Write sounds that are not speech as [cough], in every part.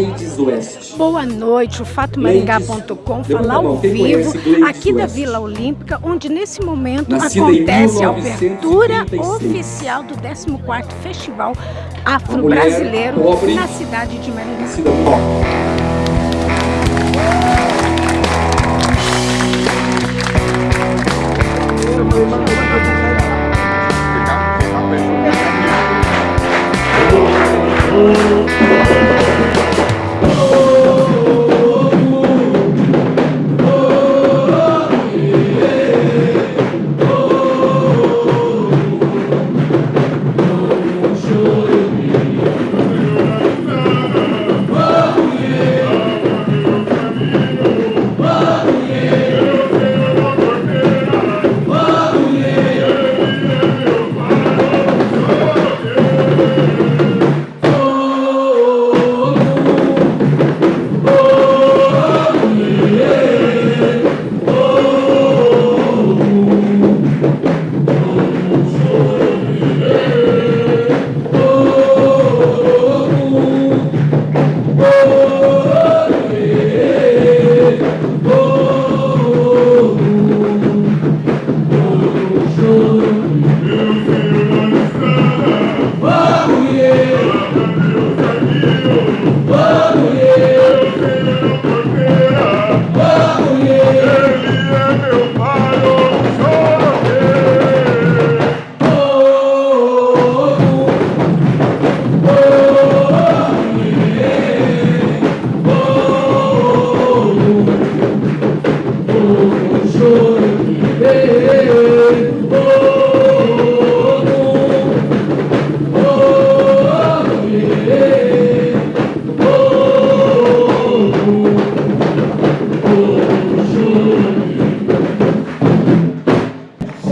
Gleides Oeste. Boa noite, o fatomaringá.com fala ao vivo aqui da Vila Olímpica, onde nesse momento Nascida acontece a abertura oficial do 14º Festival Afro-Brasileiro na cidade de Maringá.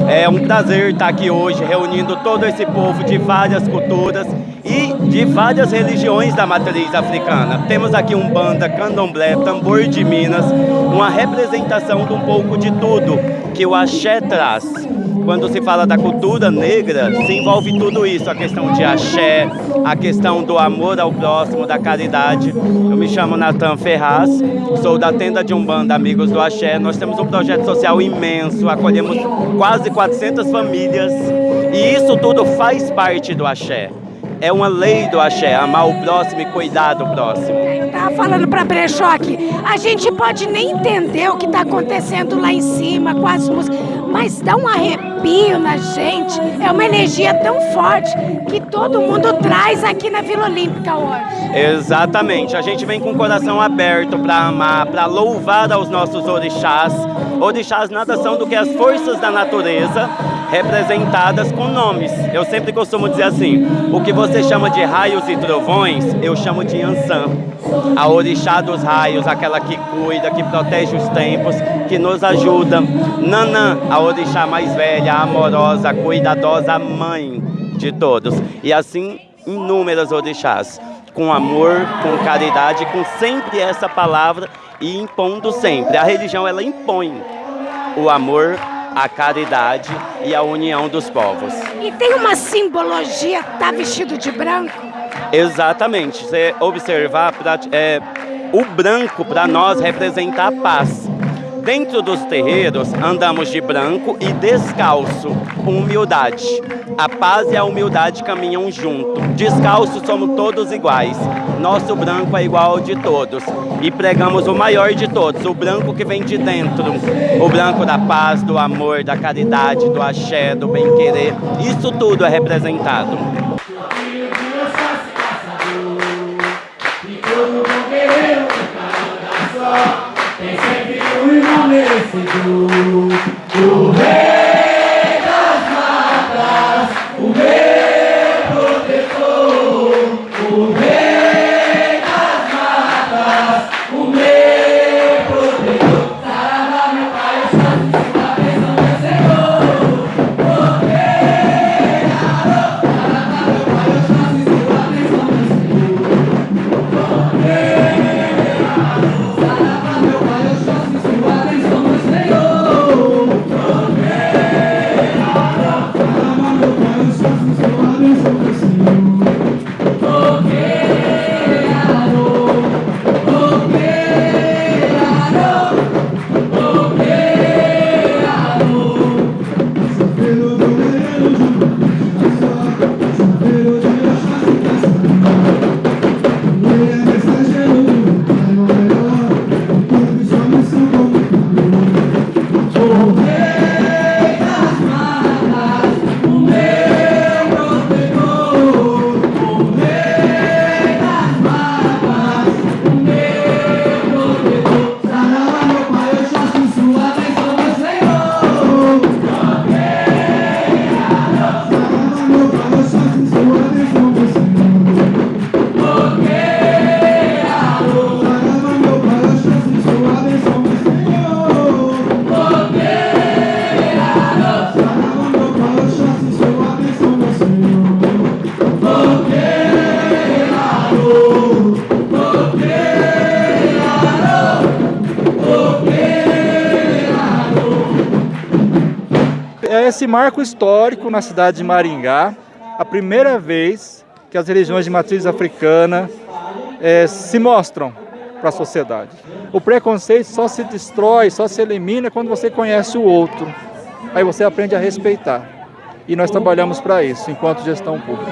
É um prazer estar aqui hoje reunindo todo esse povo de várias culturas e de várias religiões da matriz africana. Temos aqui um banda, candomblé, tambor de Minas, uma representação de um pouco de tudo que o axé traz quando se fala da cultura negra, se envolve tudo isso, a questão de axé, a questão do amor ao próximo, da caridade. Eu me chamo Natan Ferraz, sou da tenda de Umbanda Amigos do Axé. Nós temos um projeto social imenso, acolhemos quase 400 famílias e isso tudo faz parte do Axé. É uma lei do axé, amar o próximo e cuidar do próximo. Eu tava falando para Brechó aqui, a gente pode nem entender o que está acontecendo lá em cima com as músicas, mas dá um arrepio na gente, é uma energia tão forte que todo mundo traz aqui na Vila Olímpica hoje. Exatamente, a gente vem com o coração aberto para amar, para louvar aos nossos orixás. Orixás nada são do que as forças da natureza representadas com nomes. Eu sempre costumo dizer assim, o que você chama de raios e trovões, eu chamo de Ansan. A orixá dos raios, aquela que cuida, que protege os tempos, que nos ajuda. Nanã, a orixá mais velha, amorosa, cuidadosa, mãe de todos. E assim, inúmeras orixás, com amor, com caridade, com sempre essa palavra e impondo sempre. A religião, ela impõe o amor, a caridade e a união dos povos. E tem uma simbologia, tá vestido de branco? Exatamente. Você observar, é, o branco para nós representa a paz. Dentro dos terreiros, andamos de branco e descalço, humildade. A paz e a humildade caminham junto. Descalço somos todos iguais. Nosso branco é igual ao de todos. E pregamos o maior de todos, o branco que vem de dentro. O branco da paz, do amor, da caridade, do axé, do bem-querer. Isso tudo é representado. do, do, do. Esse marco histórico na cidade de Maringá, a primeira vez que as religiões de matriz africana é, se mostram para a sociedade. O preconceito só se destrói, só se elimina quando você conhece o outro. Aí você aprende a respeitar. E nós trabalhamos para isso, enquanto gestão pública.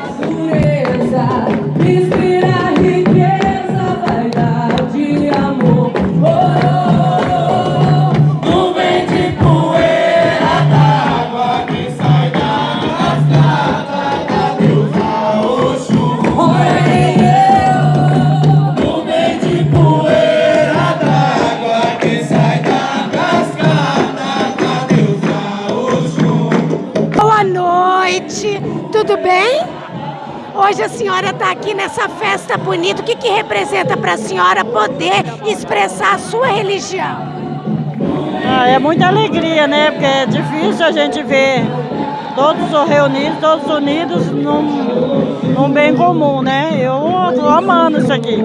Hoje a senhora está aqui nessa festa bonita. O que, que representa para a senhora poder expressar a sua religião? Ah, é muita alegria, né? Porque é difícil a gente ver todos reunidos, todos unidos num, num bem comum, né? Eu estou amando isso aqui.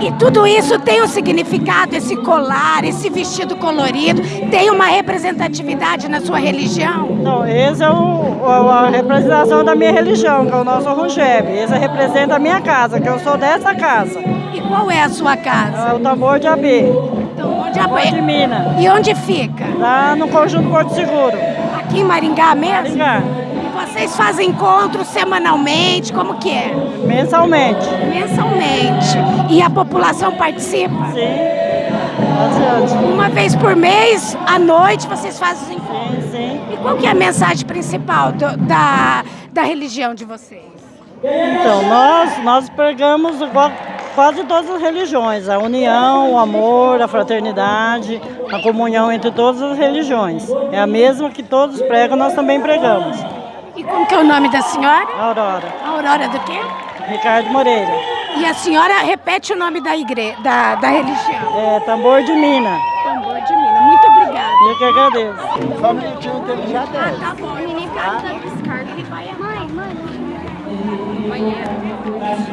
E tudo isso tem um significado, esse colar, esse vestido colorido, tem uma representatividade na sua religião? Não, esse é o, a representação da minha religião, que é o nosso Rungeb. Esse representa a minha casa, que eu sou dessa casa. E qual é a sua casa? É o tambor de Abê. Tambor de Abê. de Minas. E onde fica? Lá no Conjunto Porto Seguro. Aqui em Maringá mesmo? Maringá. E vocês fazem encontros semanalmente? Como que é? Mensalmente. Mensalmente. E a população participa? Sim. Uma vez por mês, à noite, vocês fazem os encontros? Sim, sim. E qual que é a mensagem principal do, da, da religião de vocês? Então, nós, nós pregamos igual quase todas as religiões, a união, o amor, a fraternidade, a comunhão entre todas as religiões. É a mesma que todos pregam, nós também pregamos. E como que é o nome da senhora? Aurora. Aurora do quê? Ricardo Moreira. E a senhora repete o nome da igreja, da, da religião? É Tambor de Mina. Tambor de Mina. Muito obrigada. Eu que agradeço. Só um minutinho que ele já Ah, tá bom. Ele Mãe, mãe.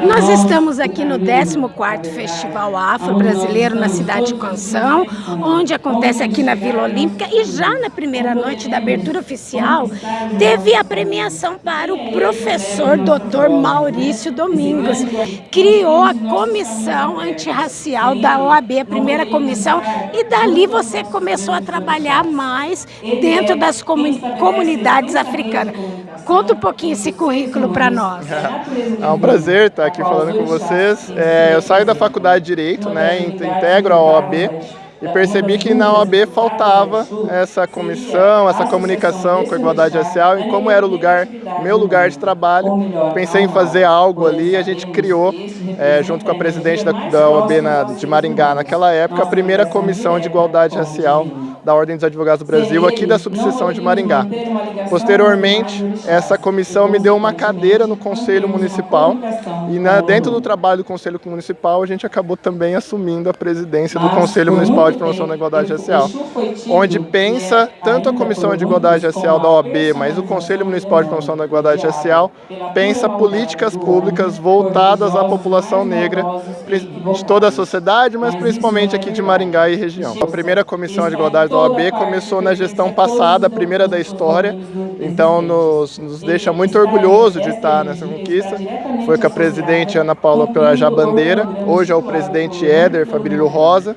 Nós estamos aqui no 14º Festival Afro-Brasileiro na cidade de Canção, onde acontece aqui na Vila Olímpica e já na primeira noite da abertura oficial teve a premiação para o professor Dr. Maurício Domingos. Criou a comissão antirracial da OAB, a primeira comissão, e dali você começou a trabalhar mais dentro das comunidades africanas. Conta um pouquinho esse currículo para nós. [laughs] É um prazer estar aqui falando com vocês. É, eu saio da faculdade de Direito, né, integro a OAB e percebi que na OAB faltava essa comissão, essa comunicação com a igualdade racial e como era o lugar, meu lugar de trabalho, pensei em fazer algo ali e a gente criou, é, junto com a presidente da, da OAB na, de Maringá. Naquela época, a primeira comissão de igualdade racial da Ordem dos Advogados do Brasil, aqui da subseção de Maringá. Posteriormente, essa comissão me deu uma cadeira no Conselho Municipal e na, dentro do trabalho do Conselho Municipal a gente acabou também assumindo a presidência do Conselho Municipal de Promoção da Igualdade Racial, onde pensa tanto a Comissão de Igualdade Racial da OAB, mas o Conselho Municipal de Promoção da Igualdade Racial pensa políticas públicas voltadas à população negra de toda a sociedade, mas principalmente aqui de Maringá e região. A primeira Comissão de Igualdade da OAB começou na gestão passada, a primeira da história, então nos, nos deixa muito orgulhoso de estar nessa conquista. Foi com a presidente Ana Paula Pelajá Bandeira, hoje é o presidente Éder Fabrício Rosa,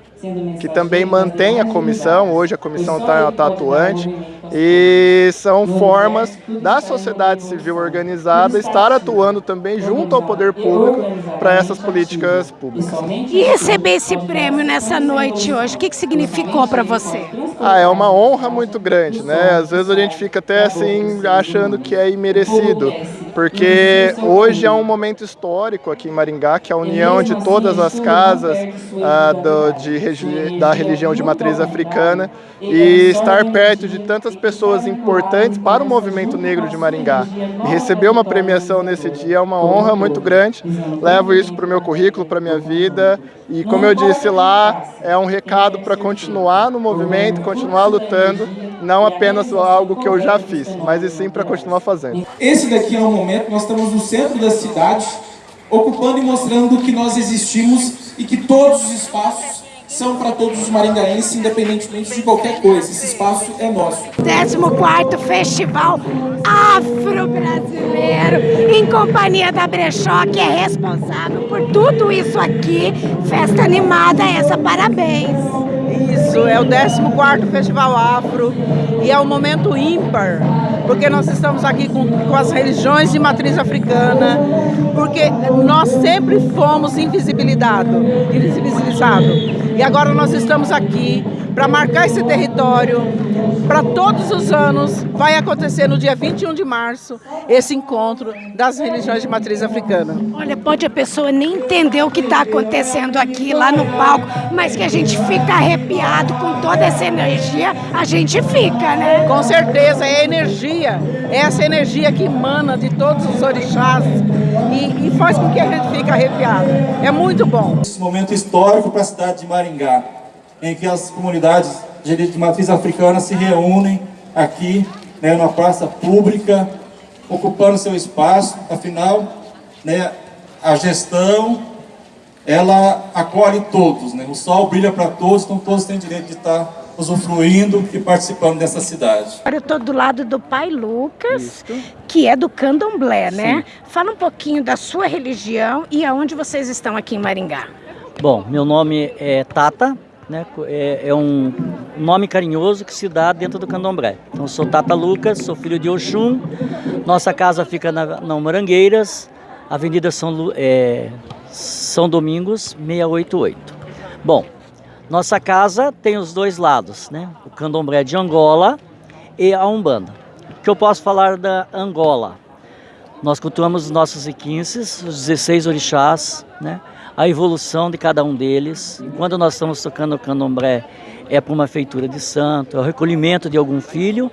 que também mantém a comissão, hoje a comissão está tá atuante, E são formas da sociedade civil organizada estar atuando também junto ao poder público para essas políticas públicas. E receber esse prêmio nessa noite hoje, o que, que significou para você? Ah, é uma honra muito grande, né? Às vezes a gente fica até assim achando que é imerecido, porque hoje é um momento histórico aqui em Maringá, que é a união de todas as casas ah, do, de, da religião de matriz africana e estar perto de tantas pessoas importantes para o movimento negro de Maringá. E receber uma premiação nesse dia é uma honra muito grande, levo isso para o meu currículo, para a minha vida e como eu disse lá, é um recado para continuar no movimento, continuar lutando, não apenas algo que eu já fiz, mas e sim para continuar fazendo. Esse daqui é um momento, nós estamos no centro da cidade, ocupando e mostrando que nós existimos e que todos os espaços são para todos os maringaenses, independentemente de qualquer coisa. Esse espaço é nosso. 14º Festival Afro-Brasileiro, em companhia da Brechó, que é responsável por tudo isso aqui. Festa animada essa, parabéns! Isso, é o 14º Festival Afro e é um momento ímpar, porque nós estamos aqui com, com as religiões de matriz africana, porque nós sempre fomos invisibilizados, invisibilizados. E agora nós estamos aqui para marcar esse território para todos os anos. Vai acontecer no dia 21 de março esse encontro das religiões de matriz africana. Olha, pode a pessoa nem entender o que está acontecendo aqui, lá no palco, mas que a gente fica arrepiado com toda essa energia, a gente fica, né? Com certeza, é energia, é essa energia que emana de todos os orixás e, e faz com que a gente fique arrepiado. É muito bom. Esse momento histórico para a cidade de Maringá em que as comunidades de matriz africana se reúnem aqui, né, numa praça pública, ocupando seu espaço, afinal, né, a gestão, ela acolhe todos, né, o sol brilha para todos, então todos têm direito de estar usufruindo e participando dessa cidade. Agora eu estou do lado do pai Lucas, Isso. que é do candomblé, né? Sim. Fala um pouquinho da sua religião e aonde vocês estão aqui em Maringá. Bom, meu nome é Tata, né, é, é, um nome carinhoso que se dá dentro do candomblé. Então, sou Tata Lucas, sou filho de Oxum, nossa casa fica na, na Morangueiras, Avenida São, é, São Domingos, 688. Bom, nossa casa tem os dois lados, né, o candomblé de Angola e a Umbanda. O que eu posso falar da Angola? Nós cultuamos os nossos iquinces, os 16 orixás, né, a evolução de cada um deles. Quando nós estamos tocando o candomblé, é para uma feitura de santo, é o recolhimento de algum filho.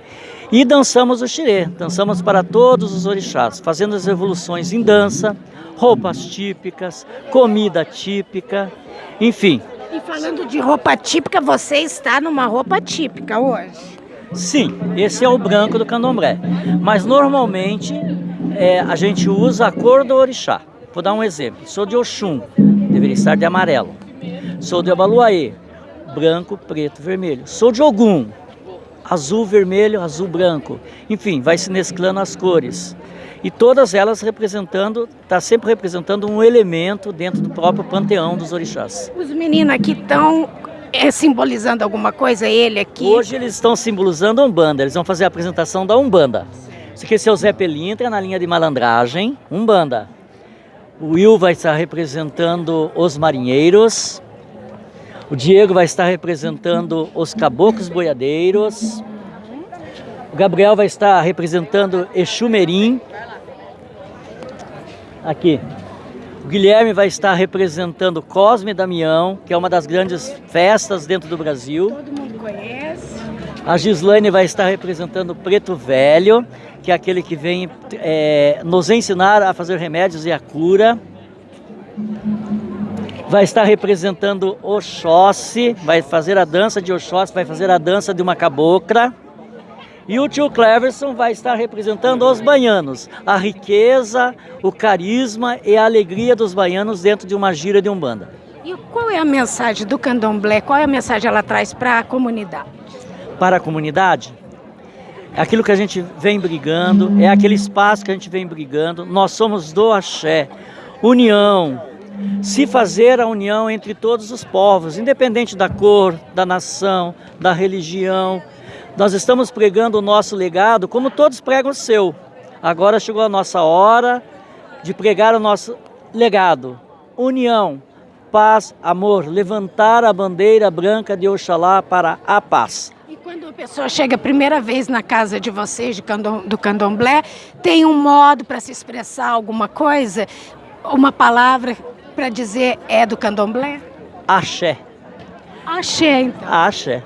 E dançamos o xirê, dançamos para todos os orixás, fazendo as evoluções em dança, roupas típicas, comida típica, enfim. E falando de roupa típica, você está numa roupa típica hoje? Sim, esse é o branco do candomblé. Mas normalmente é, a gente usa a cor do orixá. Vou dar um exemplo. Sou de Oxum, deveria estar de amarelo. Sou de Abaluaê, branco, preto, vermelho. Sou de Ogum, azul, vermelho, azul, branco. Enfim, vai se mesclando as cores. E todas elas representando, está sempre representando um elemento dentro do próprio panteão dos orixás. Os meninos aqui estão é, simbolizando alguma coisa, ele aqui? Hoje eles estão simbolizando a Umbanda, eles vão fazer a apresentação da Umbanda. Esse aqui é o Zé Pelintra, na linha de malandragem, Umbanda. O Will vai estar representando os marinheiros. O Diego vai estar representando os caboclos boiadeiros. O Gabriel vai estar representando Exumerim. Aqui. O Guilherme vai estar representando Cosme Damião, que é uma das grandes festas dentro do Brasil. Todo mundo conhece. A Gislaine vai estar representando Preto Velho que é aquele que vem é, nos ensinar a fazer remédios e a cura. Vai estar representando Oxóssi, vai fazer a dança de Oxóssi, vai fazer a dança de uma cabocla. E o tio Cleverson vai estar representando os baianos, a riqueza, o carisma e a alegria dos baianos dentro de uma gira de umbanda. E qual é a mensagem do candomblé? Qual é a mensagem ela traz para a comunidade? Para a comunidade? Aquilo que a gente vem brigando, é aquele espaço que a gente vem brigando. Nós somos do axé, união, se fazer a união entre todos os povos, independente da cor, da nação, da religião, Nós estamos pregando o nosso legado como todos pregam o seu. Agora chegou a nossa hora de pregar o nosso legado. União, paz, amor, levantar a bandeira branca de Oxalá para a paz. E quando a pessoa chega a primeira vez na casa de vocês, de candom, do candomblé, tem um modo para se expressar alguma coisa? Uma palavra para dizer é do candomblé? Axé. Axé, então. Axé.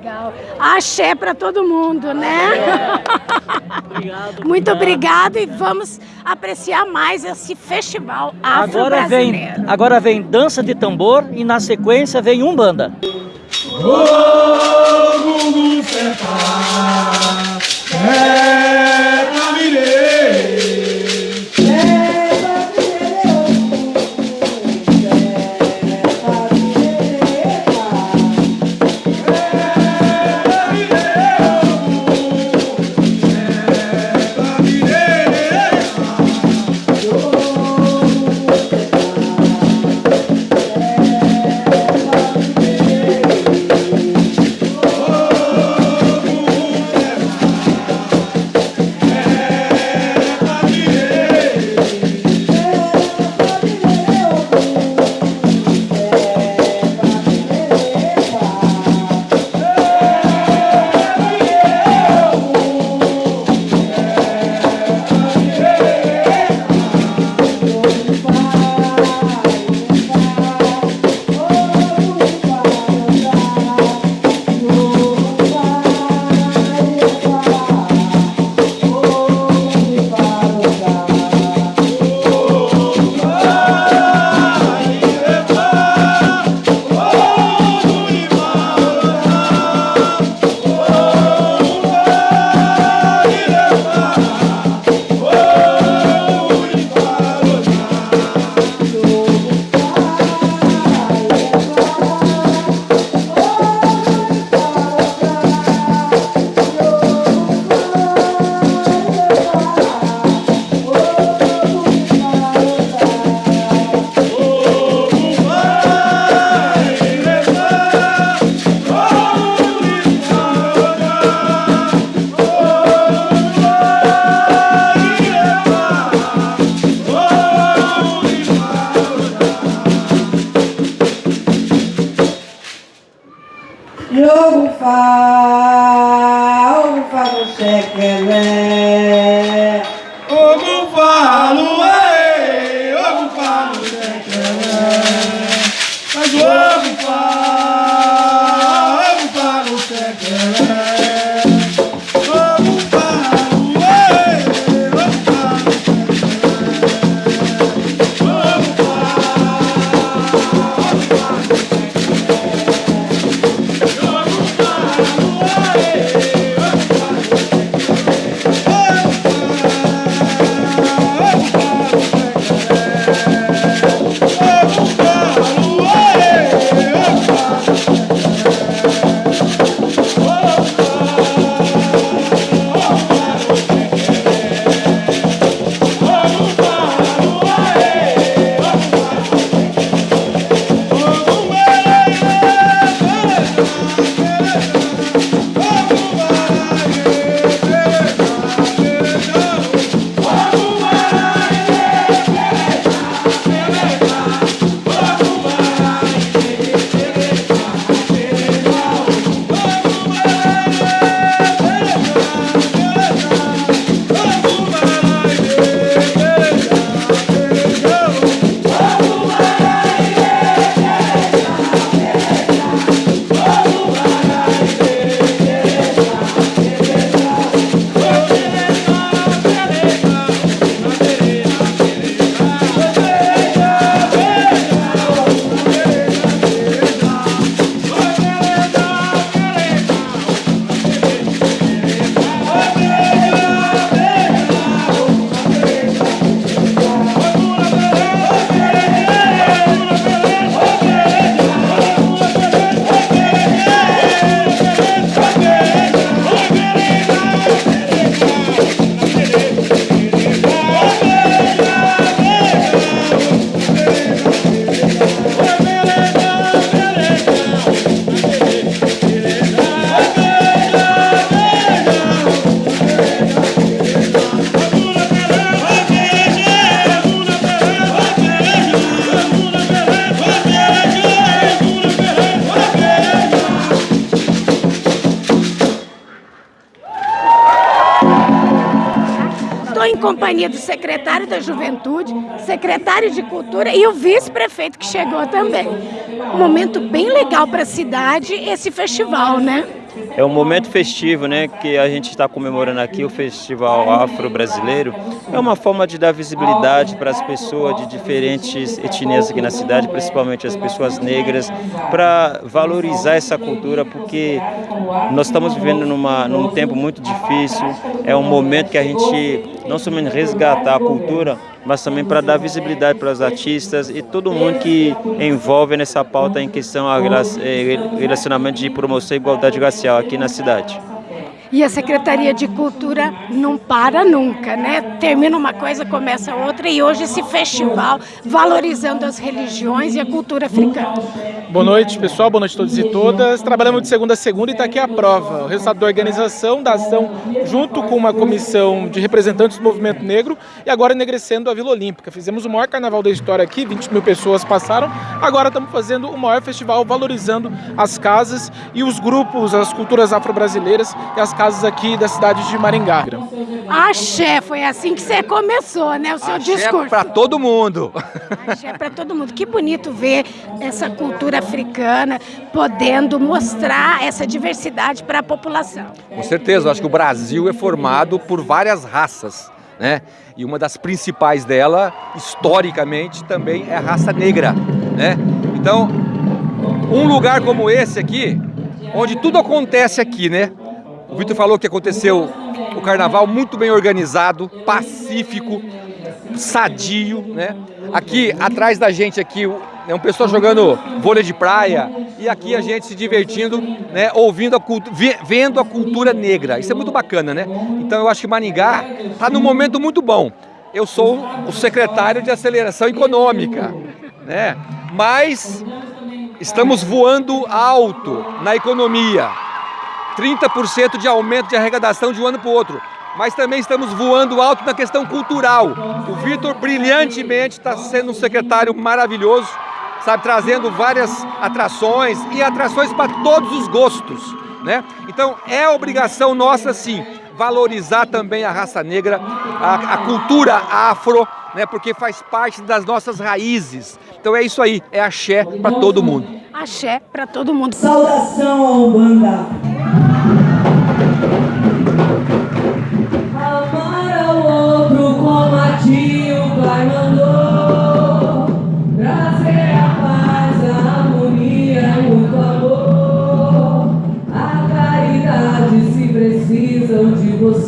Legal. Axé para todo mundo, né? Obrigado. Muito obrigado e vamos apreciar mais esse festival Agora vem, afro-brasileiro. agora vem dança de tambor e na sequência vem umbanda. Ogufá, do secretário da Juventude, secretário de Cultura e o vice-prefeito que chegou também. Um momento bem legal para a cidade esse festival, né? É um momento festivo, né, que a gente está comemorando aqui, o Festival Afro-Brasileiro. É uma forma de dar visibilidade para as pessoas de diferentes etnias aqui na cidade, principalmente as pessoas negras, para valorizar essa cultura, porque nós estamos vivendo numa, num tempo muito difícil. É um momento que a gente não somente resgatar a cultura, mas também para dar visibilidade para os artistas e todo mundo que envolve nessa pauta em questão a eh, relacionamento de promoção e igualdade racial aqui na cidade. E a Secretaria de Cultura não para nunca, né? Termina uma coisa, começa outra, e hoje esse festival valorizando as religiões e a cultura africana. Boa noite, pessoal, boa noite a todos e todas. Trabalhamos de segunda a segunda e está aqui a prova. O resultado da organização da ação, junto com uma comissão de representantes do movimento negro, e agora enegrecendo a Vila Olímpica. Fizemos o maior carnaval da história aqui, 20 mil pessoas passaram. Agora estamos fazendo o maior festival valorizando as casas e os grupos, as culturas afro-brasileiras e as casas aqui da cidade de Maringá. Axé, foi assim que você começou, né, o seu Axé discurso. para todo mundo. Axé para todo mundo. Que bonito ver essa cultura africana podendo mostrar essa diversidade para a população. Com certeza, eu acho que o Brasil é formado por várias raças. Né? E uma das principais dela, historicamente, também é a raça negra. Né? Então, um lugar como esse aqui, onde tudo acontece aqui, né? O Vitor falou que aconteceu o carnaval muito bem organizado, pacífico, sadio, né? Aqui atrás da gente aqui é um pessoal jogando vôlei de praia e aqui a gente se divertindo, né, ouvindo a vendo a cultura negra. Isso é muito bacana, né? Então eu acho que Maningá está num momento muito bom. Eu sou o secretário de aceleração econômica, né? Mas estamos voando alto na economia. 30% de aumento de arrecadação de um ano para o outro. Mas também estamos voando alto na questão cultural. O Vitor brilhantemente está sendo um secretário maravilhoso, sabe, trazendo várias atrações e atrações para todos os gostos. Né? Então é obrigação nossa sim valorizar também a raça negra, a, a cultura afro, né, porque faz parte das nossas raízes. Então é isso aí, é axé para todo mundo. Axé para todo mundo. Saudação ao Umbanda.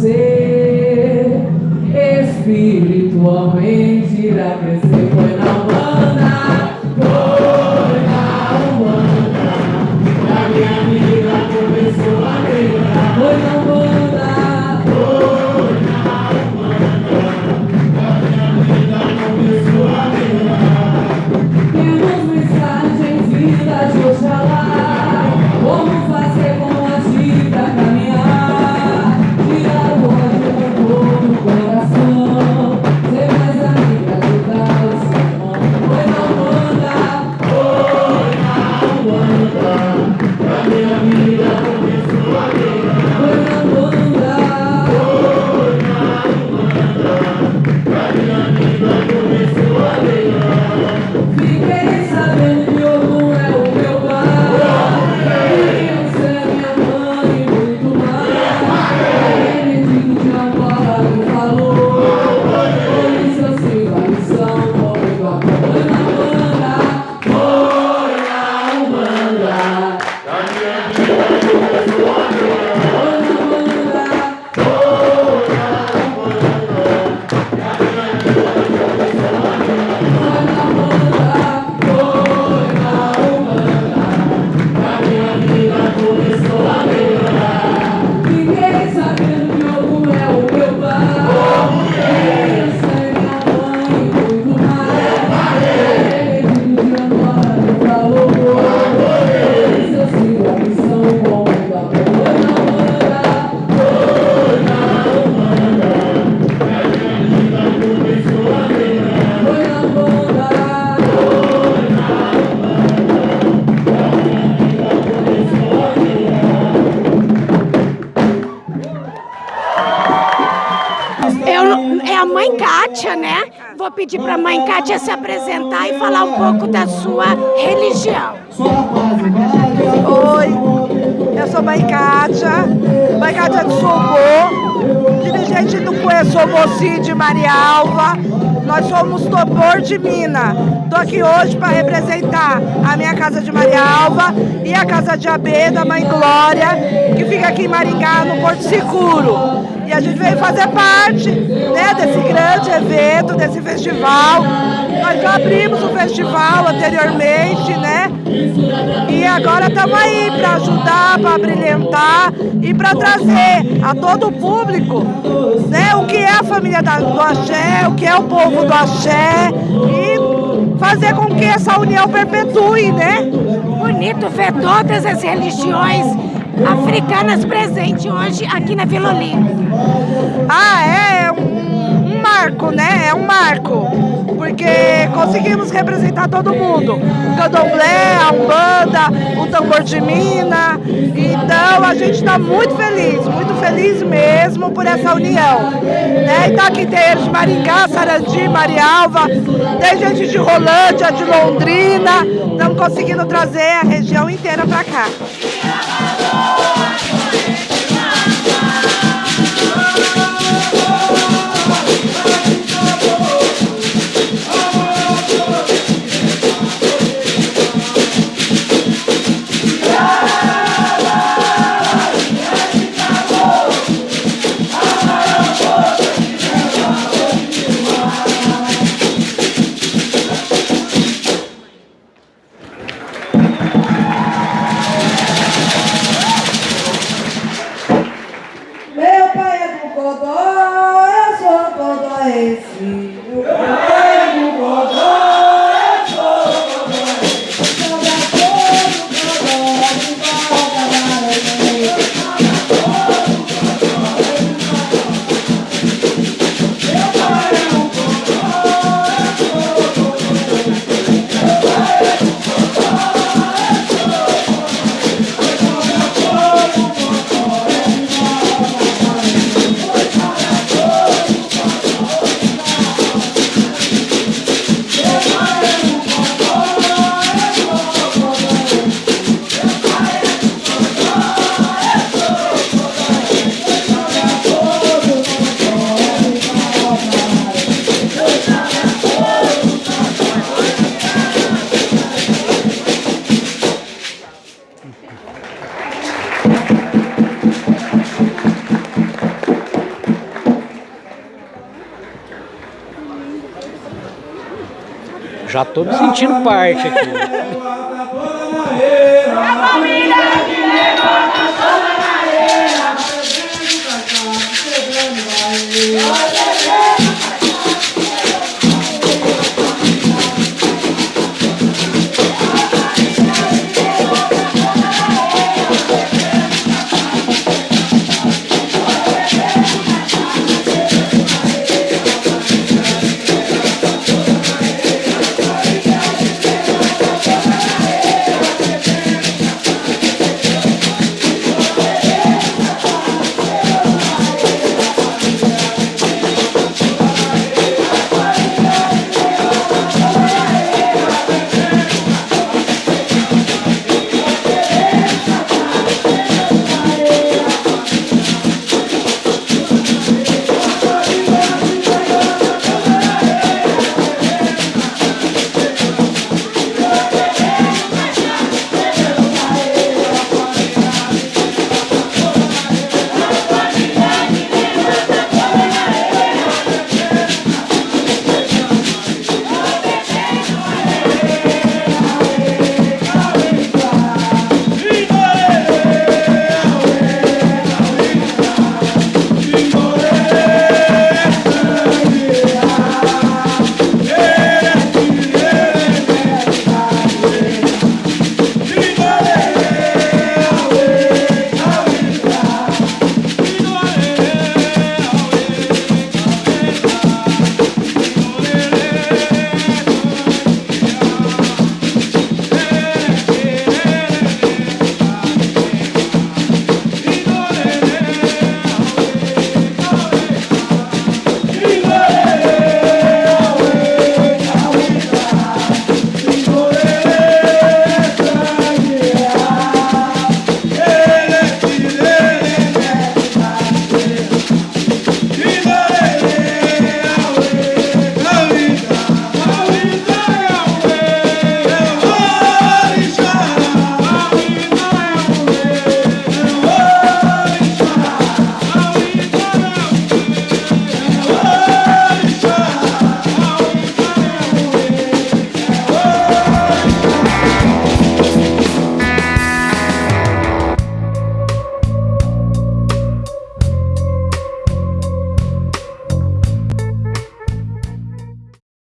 Espiritualmente irá crescer. Foi na Umbanda. É a mãe Kátia, né? Vou pedir para a mãe Kátia se apresentar e falar um pouco da sua religião. Oi, eu sou mãe Kátia, mãe Kátia de Sobô, dirigente do Cueçoboci de Marialva. Nós somos Topor de Mina. Estou aqui hoje para representar a minha casa de Marialva e a casa de Abê, da Mãe Glória, que fica aqui em Maringá, no Porto Seguro. E a gente veio fazer parte né, desse grande evento, desse festival. Nós já abrimos o festival anteriormente, né? E agora estamos aí para ajudar, para brilhantar e para trazer a todo o público né, o que é a família da, do Axé, o que é o povo do Axé e fazer com que essa união perpetue, né? Bonito ver todas as religiões africanas presentes hoje aqui na Vila Olímpia. Ah, é um, um marco, né? É um marco porque conseguimos representar todo mundo. O candomblé, a umbanda, o tambor de mina. Então a gente está muito feliz, muito feliz mesmo por essa união. Né? Tá aqui tem de Maringá, Sarandi, Marialva, tem gente de Rolândia, de Londrina. Estamos conseguindo trazer a região inteira para cá. Já tô me sentindo parte aqui. [laughs]